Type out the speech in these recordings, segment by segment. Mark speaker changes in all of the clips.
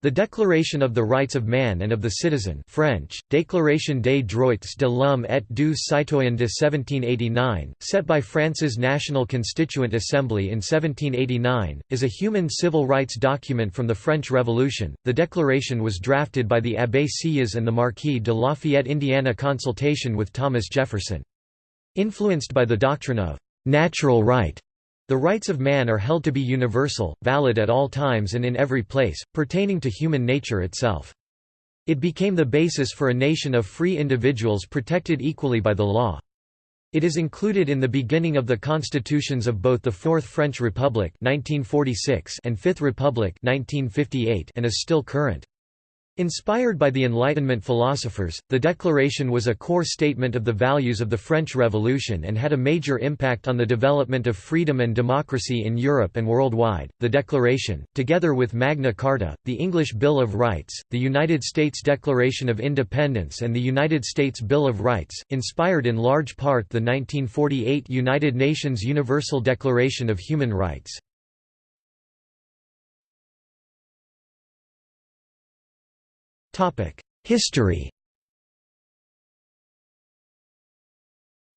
Speaker 1: The Declaration of the Rights of Man and of the Citizen French, Déclaration des droits de l'homme et du citoyen de 1789, set by France's National Constituent Assembly in 1789, is a human civil rights document from the French Revolution. The declaration was drafted by the Abbé Sieyès and the Marquis de Lafayette Indiana consultation with Thomas Jefferson. Influenced by the doctrine of natural right, the rights of man are held to be universal, valid at all times and in every place, pertaining to human nature itself. It became the basis for a nation of free individuals protected equally by the law. It is included in the beginning of the constitutions of both the Fourth French Republic 1946 and Fifth Republic 1958 and is still current. Inspired by the Enlightenment philosophers, the Declaration was a core statement of the values of the French Revolution and had a major impact on the development of freedom and democracy in Europe and worldwide. The Declaration, together with Magna Carta, the English Bill of Rights, the United States Declaration of Independence, and the United States Bill of Rights, inspired in large part the 1948 United Nations Universal Declaration of Human Rights. History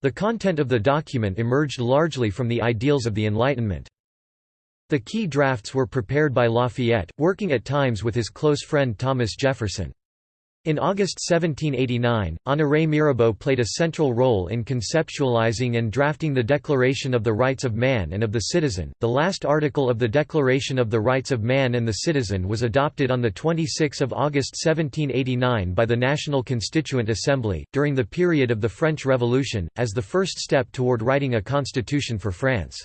Speaker 1: The content of the document emerged largely from the ideals of the Enlightenment. The key drafts were prepared by Lafayette, working at times with his close friend Thomas Jefferson. In August 1789, Honoré Mirabeau played a central role in conceptualizing and drafting the Declaration of the Rights of Man and of the Citizen. The last article of the Declaration of the Rights of Man and the Citizen was adopted on the 26th of August 1789 by the National Constituent Assembly during the period of the French Revolution as the first step toward writing a constitution for France.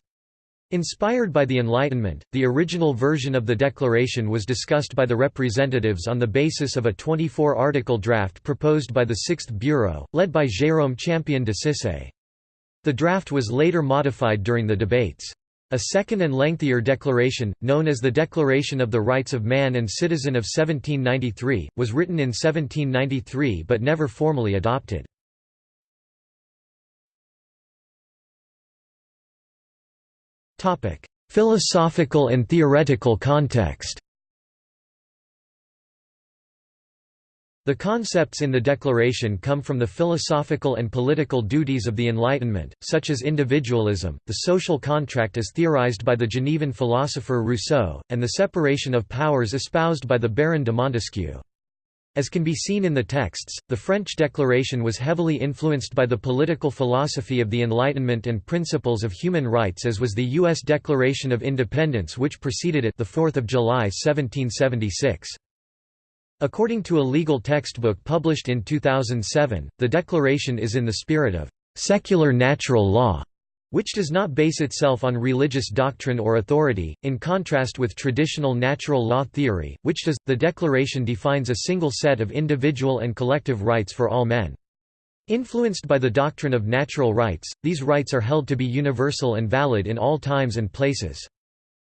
Speaker 1: Inspired by the Enlightenment, the original version of the Declaration was discussed by the representatives on the basis of a 24-article draft proposed by the Sixth Bureau, led by Jérôme Champion de Cissé. The draft was later modified during the debates. A second and lengthier declaration, known as the Declaration of the Rights of Man and Citizen of 1793, was written in 1793 but never formally adopted. Philosophical and theoretical context The concepts in the Declaration come from the philosophical and political duties of the Enlightenment, such as individualism, the social contract as theorized by the Genevan philosopher Rousseau, and the separation of powers espoused by the Baron de Montesquieu. As can be seen in the texts, the French Declaration was heavily influenced by the political philosophy of the Enlightenment and principles of human rights as was the U.S. Declaration of Independence which preceded it the 4th of July 1776. According to a legal textbook published in 2007, the Declaration is in the spirit of «secular natural law» which does not base itself on religious doctrine or authority, in contrast with traditional natural law theory, which does. The Declaration defines a single set of individual and collective rights for all men. Influenced by the doctrine of natural rights, these rights are held to be universal and valid in all times and places.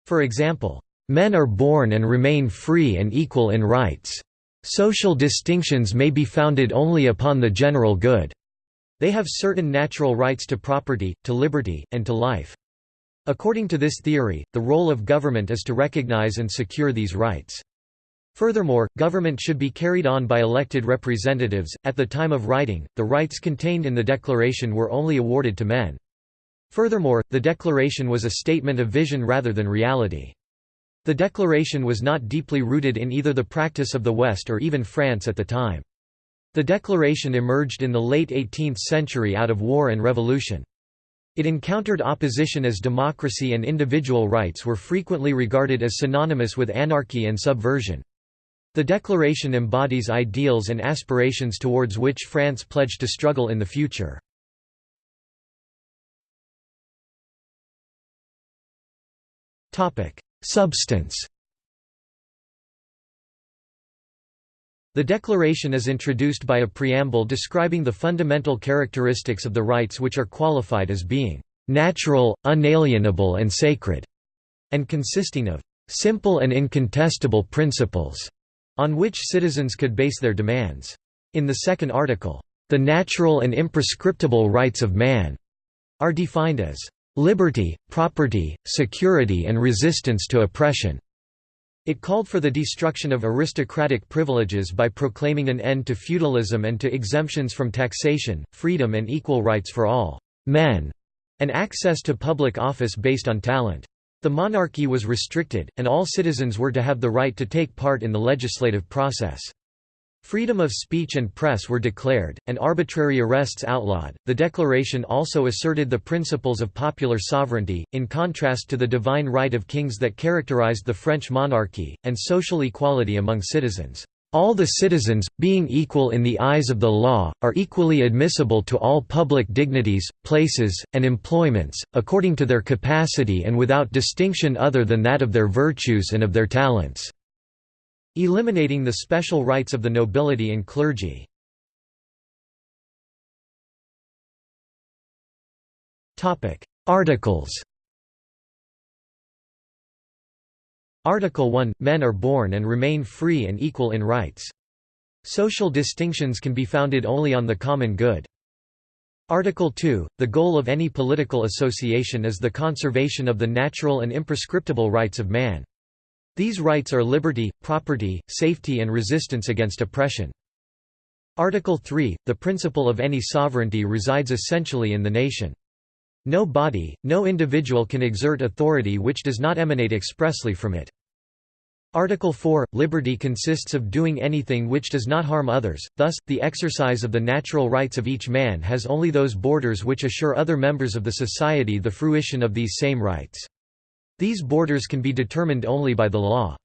Speaker 1: For example, men are born and remain free and equal in rights. Social distinctions may be founded only upon the general good. They have certain natural rights to property, to liberty, and to life. According to this theory, the role of government is to recognize and secure these rights. Furthermore, government should be carried on by elected representatives. At the time of writing, the rights contained in the Declaration were only awarded to men. Furthermore, the Declaration was a statement of vision rather than reality. The Declaration was not deeply rooted in either the practice of the West or even France at the time. The Declaration emerged in the late 18th century out of war and revolution. It encountered opposition as democracy and individual rights were frequently regarded as synonymous with anarchy and subversion. The Declaration embodies ideals and aspirations towards which France pledged to struggle in the future. Substance The Declaration is introduced by a preamble describing the fundamental characteristics of the rights which are qualified as being "...natural, unalienable and sacred", and consisting of "...simple and incontestable principles", on which citizens could base their demands. In the second article, "...the natural and imprescriptible rights of man", are defined as "...liberty, property, security and resistance to oppression", It called for the destruction of aristocratic privileges by proclaiming an end to feudalism and to exemptions from taxation, freedom and equal rights for all men, and access to public office based on talent. The monarchy was restricted, and all citizens were to have the right to take part in the legislative process. Freedom of speech and press were declared, and arbitrary arrests outlawed. The declaration also asserted the principles of popular sovereignty, in contrast to the divine right of kings that characterized the French monarchy, and social equality among citizens. All the citizens, being equal in the eyes of the law, are equally admissible to all public dignities, places, and employments, according to their capacity and without distinction other than that of their virtues and of their talents." Eliminating the special rights of the nobility and clergy. Articles Article 1 – Men are born and remain free and equal in rights. Social distinctions can be founded only on the common good. Article 2 – The goal of any political association is the conservation of the natural and imprescriptible rights of man. These rights are liberty, property, safety and resistance against oppression. Article 3 – The principle of any sovereignty resides essentially in the nation. No body, no individual can exert authority which does not emanate expressly from it. Article 4 – Liberty consists of doing anything which does not harm others, thus, the exercise of the natural rights of each man has only those borders which assure other members of the society the fruition of these same rights. These borders can be determined only by the law.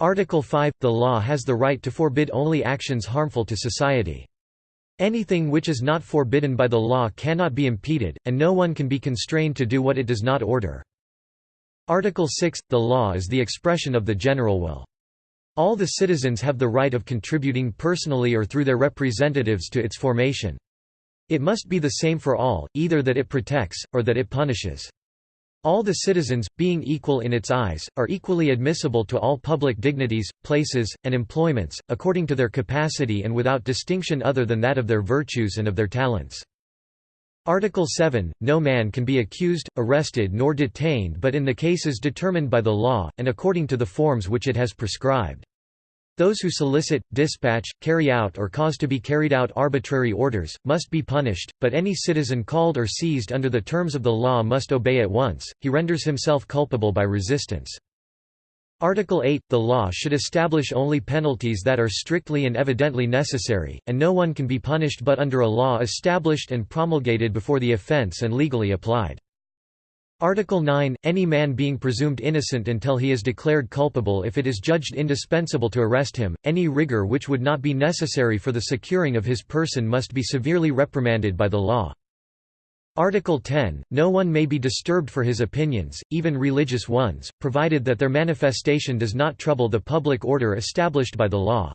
Speaker 1: Article 5 – The law has the right to forbid only actions harmful to society. Anything which is not forbidden by the law cannot be impeded, and no one can be constrained to do what it does not order. Article 6 – The law is the expression of the general will. All the citizens have the right of contributing personally or through their representatives to its formation. It must be the same for all, either that it protects, or that it punishes. All the citizens, being equal in its eyes, are equally admissible to all public dignities, places, and employments, according to their capacity and without distinction other than that of their virtues and of their talents. Article 7 – No man can be accused, arrested nor detained but in the cases determined by the law, and according to the forms which it has prescribed. Those who solicit, dispatch, carry out or cause to be carried out arbitrary orders, must be punished, but any citizen called or seized under the terms of the law must obey at once, he renders himself culpable by resistance. Article 8 – The law should establish only penalties that are strictly and evidently necessary, and no one can be punished but under a law established and promulgated before the offence and legally applied. Article 9 – Any man being presumed innocent until he is declared culpable if it is judged indispensable to arrest him, any rigor which would not be necessary for the securing of his person must be severely reprimanded by the law. Article 10 – No one may be disturbed for his opinions, even religious ones, provided that their manifestation does not trouble the public order established by the law.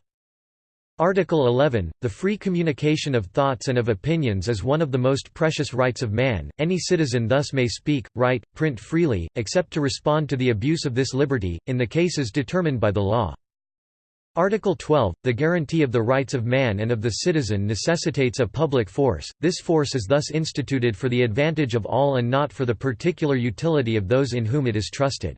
Speaker 1: Article 11 – The free communication of thoughts and of opinions is one of the most precious rights of man, any citizen thus may speak, write, print freely, except to respond to the abuse of this liberty, in the cases determined by the law. Article 12 – The guarantee of the rights of man and of the citizen necessitates a public force, this force is thus instituted for the advantage of all and not for the particular utility of those in whom it is trusted.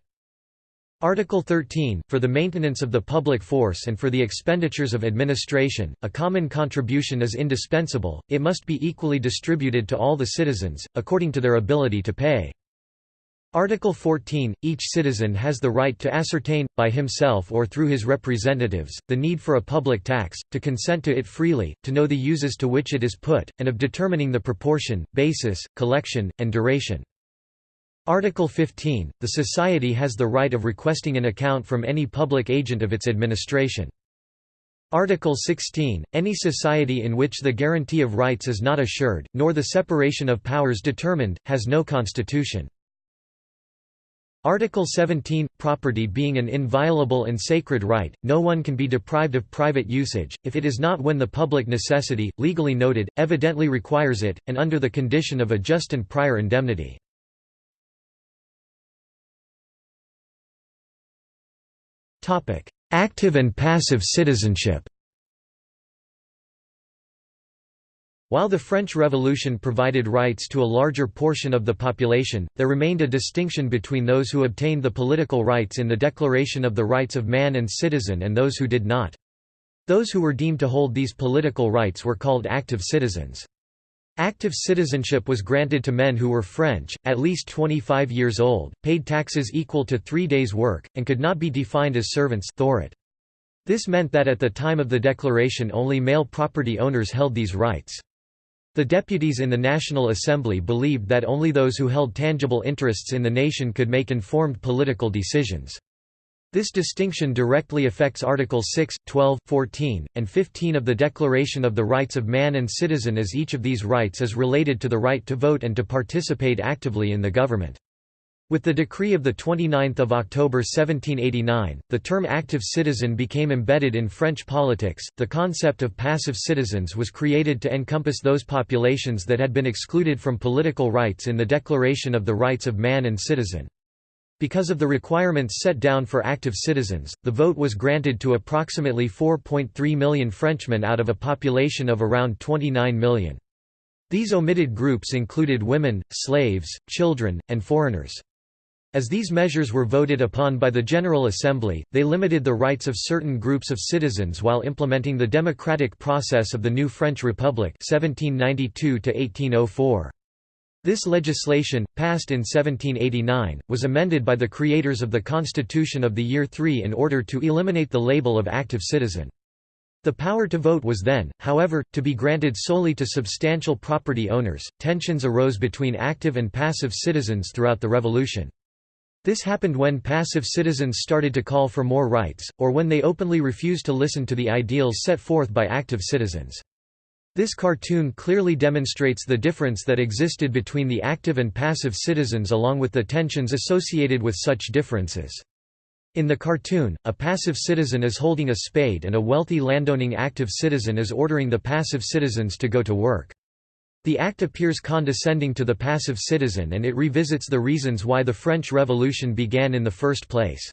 Speaker 1: Article 13, for the maintenance of the public force and for the expenditures of administration, a common contribution is indispensable, it must be equally distributed to all the citizens, according to their ability to pay. Article 14, each citizen has the right to ascertain, by himself or through his representatives, the need for a public tax, to consent to it freely, to know the uses to which it is put, and of determining the proportion, basis, collection, and duration. Article 15 – The Society has the right of requesting an account from any public agent of its administration. Article 16 – Any society in which the guarantee of rights is not assured, nor the separation of powers determined, has no constitution. Article 17 – Property being an inviolable and sacred right, no one can be deprived of private usage, if it is not when the public necessity, legally noted, evidently requires it, and under the condition of a just and prior indemnity. Active and passive citizenship While the French Revolution provided rights to a larger portion of the population, there remained a distinction between those who obtained the political rights in the Declaration of the Rights of Man and Citizen and those who did not. Those who were deemed to hold these political rights were called active citizens. Active citizenship was granted to men who were French, at least 25 years old, paid taxes equal to three days' work, and could not be defined as servants This meant that at the time of the declaration only male property owners held these rights. The deputies in the National Assembly believed that only those who held tangible interests in the nation could make informed political decisions. This distinction directly affects Articles 6, 12, 14, and 15 of the Declaration of the Rights of Man and Citizen as each of these rights is related to the right to vote and to participate actively in the government. With the decree of 29 October 1789, the term active citizen became embedded in French politics. The concept of passive citizens was created to encompass those populations that had been excluded from political rights in the Declaration of the Rights of Man and Citizen. Because of the requirements set down for active citizens, the vote was granted to approximately 4.3 million Frenchmen out of a population of around 29 million. These omitted groups included women, slaves, children, and foreigners. As these measures were voted upon by the General Assembly, they limited the rights of certain groups of citizens while implementing the democratic process of the new French Republic 1792 This legislation, passed in 1789, was amended by the creators of the Constitution of the Year III in order to eliminate the label of active citizen. The power to vote was then, however, to be granted solely to substantial property owners. Tensions arose between active and passive citizens throughout the Revolution. This happened when passive citizens started to call for more rights, or when they openly refused to listen to the ideals set forth by active citizens. This cartoon clearly demonstrates the difference that existed between the active and passive citizens along with the tensions associated with such differences. In the cartoon, a passive citizen is holding a spade and a wealthy landowning active citizen is ordering the passive citizens to go to work. The act appears condescending to the passive citizen and it revisits the reasons why the French Revolution began in the first place.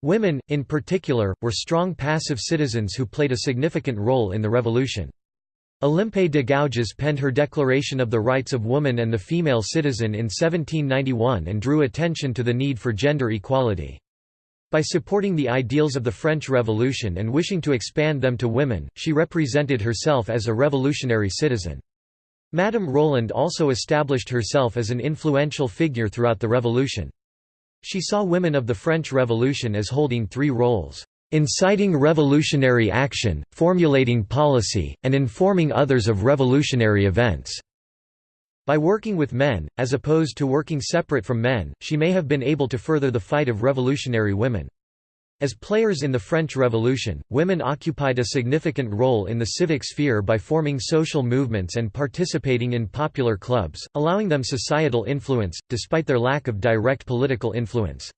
Speaker 1: Women, in particular, were strong passive citizens who played a significant role in the revolution. Olympe de Gouges penned her Declaration of the Rights of Woman and the Female Citizen in 1791 and drew attention to the need for gender equality. By supporting the ideals of the French Revolution and wishing to expand them to women, she represented herself as a revolutionary citizen. Madame Roland also established herself as an influential figure throughout the Revolution. She saw women of the French Revolution as holding three roles inciting revolutionary action, formulating policy, and informing others of revolutionary events." By working with men, as opposed to working separate from men, she may have been able to further the fight of revolutionary women. As players in the French Revolution, women occupied a significant role in the civic sphere by forming social movements and participating in popular clubs, allowing them societal influence, despite their lack of direct political influence.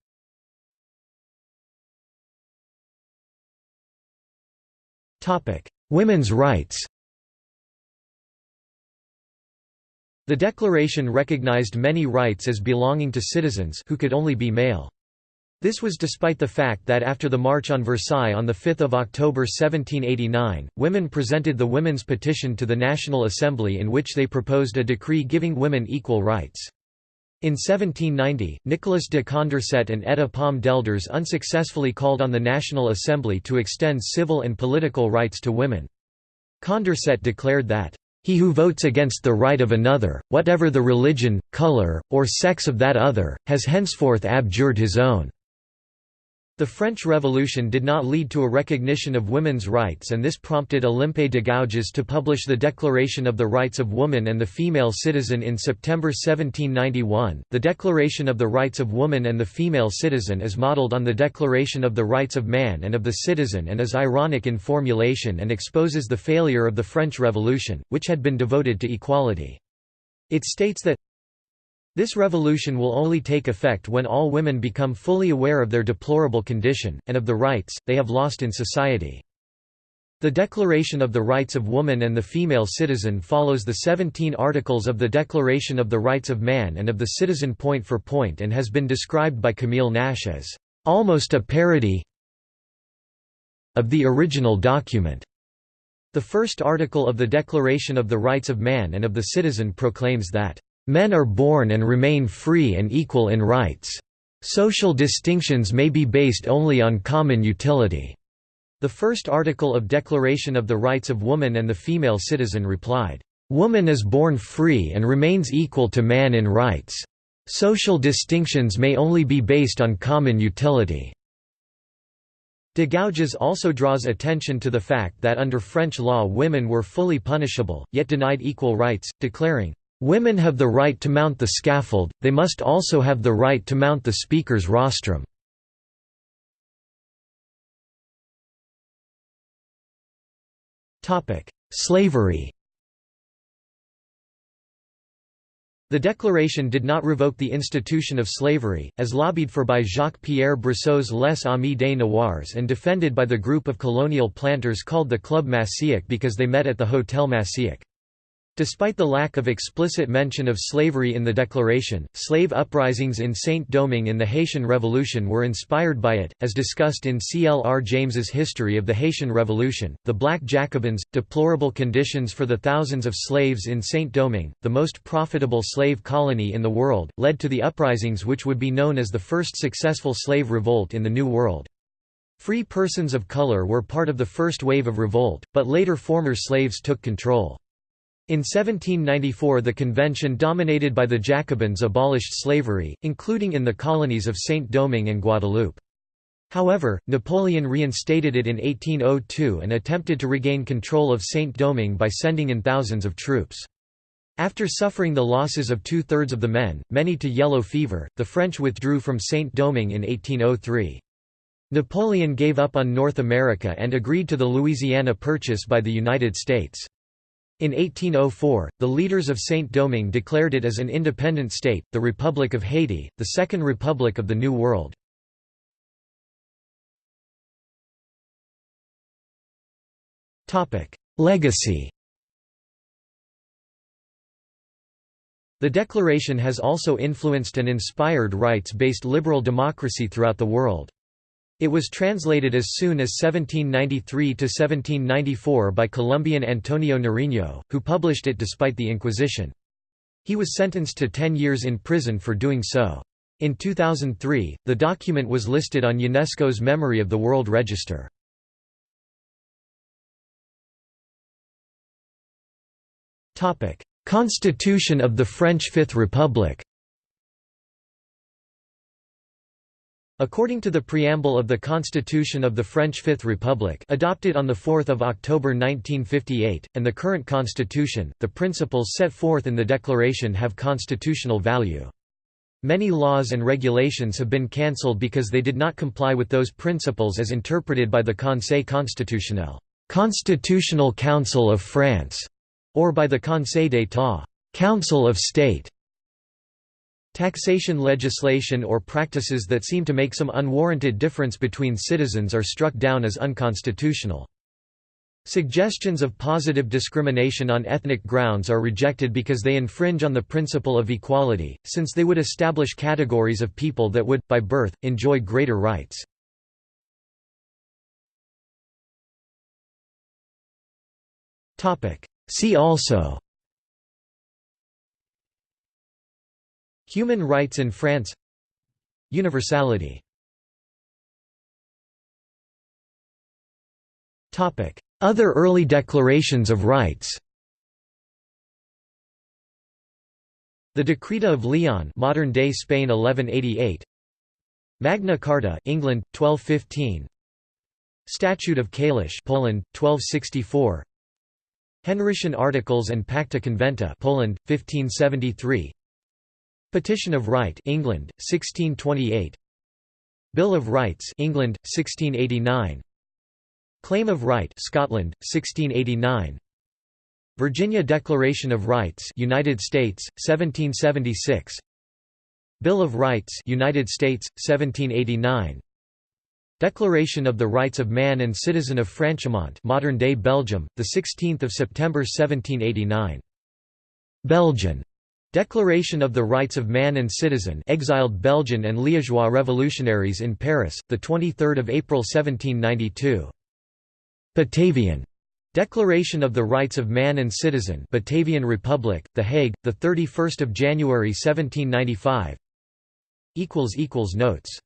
Speaker 1: Women's rights The Declaration recognized many rights as belonging to citizens who could only be male. This was despite the fact that after the March on Versailles on 5 October 1789, women presented the Women's Petition to the National Assembly in which they proposed a decree giving women equal rights. In 1790, Nicolas de Condorcet and Etta Palm d'Aelders unsuccessfully called on the National Assembly to extend civil and political rights to women. Condorcet declared that, "...he who votes against the right of another, whatever the religion, color, or sex of that other, has henceforth abjured his own." The French Revolution did not lead to a recognition of women's rights and this prompted Olympe de Gouges to publish the Declaration of the Rights of Woman and the Female Citizen in September 1791. The Declaration of the Rights of Woman and the Female Citizen is modeled on the Declaration of the Rights of Man and of the Citizen and is ironic in formulation and exposes the failure of the French Revolution, which had been devoted to equality. It states that this revolution will only take effect when all women become fully aware of their deplorable condition, and of the rights, they have lost in society. The Declaration of the Rights of Woman and the Female Citizen follows the 17 articles of the Declaration of the Rights of Man and of the Citizen point for point and has been described by Camille Naish as, "...almost a parody of the original document." The first article of the Declaration of the Rights of Man and of the Citizen proclaims that, "...men are born and remain free and equal in rights. Social distinctions may be based only on common utility." The first article of Declaration of the Rights of Woman and the Female Citizen replied, "...woman is born free and remains equal to man in rights. Social distinctions may only be based on common utility." De Gouges also draws attention to the fact that under French law women were fully punishable, yet denied equal rights, declaring, "...women have the right to mount the scaffold, they must also have the right to mount the speaker's rostrum." Slavery The declaration did not revoke the institution of slavery, as lobbied for by Jacques-Pierre Brissot's Les Amis des Noirs and defended by the group of colonial planters called the Club Massiac because they met at the Hotel Massiac. Despite the lack of explicit mention of slavery in the Declaration, slave uprisings in Saint-Domingue in the Haitian Revolution were inspired by it, as discussed in C. L. R. James's History of the Haitian Revolution. The Black Jacobins, deplorable conditions for the thousands of slaves in Saint-Domingue, the most profitable slave colony in the world, led to the uprisings which would be known as the first successful slave revolt in the New World. Free persons of color were part of the first wave of revolt, but later former slaves took control. In 1794 the convention dominated by the Jacobins abolished slavery, including in the colonies of Saint-Domingue and Guadeloupe. However, Napoleon reinstated it in 1802 and attempted to regain control of Saint-Domingue by sending in thousands of troops. After suffering the losses of two-thirds of the men, many to yellow fever, the French withdrew from Saint-Domingue in 1803. Napoleon gave up on North America and agreed to the Louisiana Purchase by the United States. In 1804, the leaders of Saint-Domingue declared it as an independent state, the Republic of Haiti, the Second Republic of the New World. Legacy The Declaration has also influenced and inspired rights-based liberal democracy throughout the world. It was translated as soon as 1793 to 1794 by Colombian Antonio Nariño, who published it despite the Inquisition. He was sentenced to 10 years in prison for doing so. In 2003, the document was listed on UNESCO's Memory of the World Register. Constitution of the French Fifth Republic According to the preamble of the Constitution of the French Fifth Republic adopted on 4 October 1958, and the current constitution, the principles set forth in the declaration have constitutional value. Many laws and regulations have been cancelled because they did not comply with those principles as interpreted by the Conseil constitutionnel Constitutional Council of France", or by the Conseil d'État Council of State". Taxation legislation or practices that seem to make some unwarranted difference between citizens are struck down as unconstitutional. Suggestions of positive discrimination on ethnic grounds are rejected because they infringe on the principle of equality, since they would establish categories of people that would, by birth, enjoy greater rights. See also Human rights in France. Universality. Other early declarations of rights. The Decreta of Leon modern-day Spain 1188 Magna Carta England 1215 Statute of Kalisz Poland 1264 Henrician Articles and Pacta Conventa Poland 1573 Petition of Right England 1628 Bill of Rights England 1689 Claim of Right Scotland 1689 Virginia Declaration of Rights United States 1776 Bill of Rights United States 1789 Declaration of the Rights of Man and Citizen of Franchemont modern-day Belgium the 16th of September 1789 Belgian Declaration of the Rights of Man and Citizen exiled Belgian and Liégeois revolutionaries in Paris, 23 April 1792. Batavian. Declaration of the Rights of Man and Citizen Batavian Republic, The Hague, 31 January 1795 Notes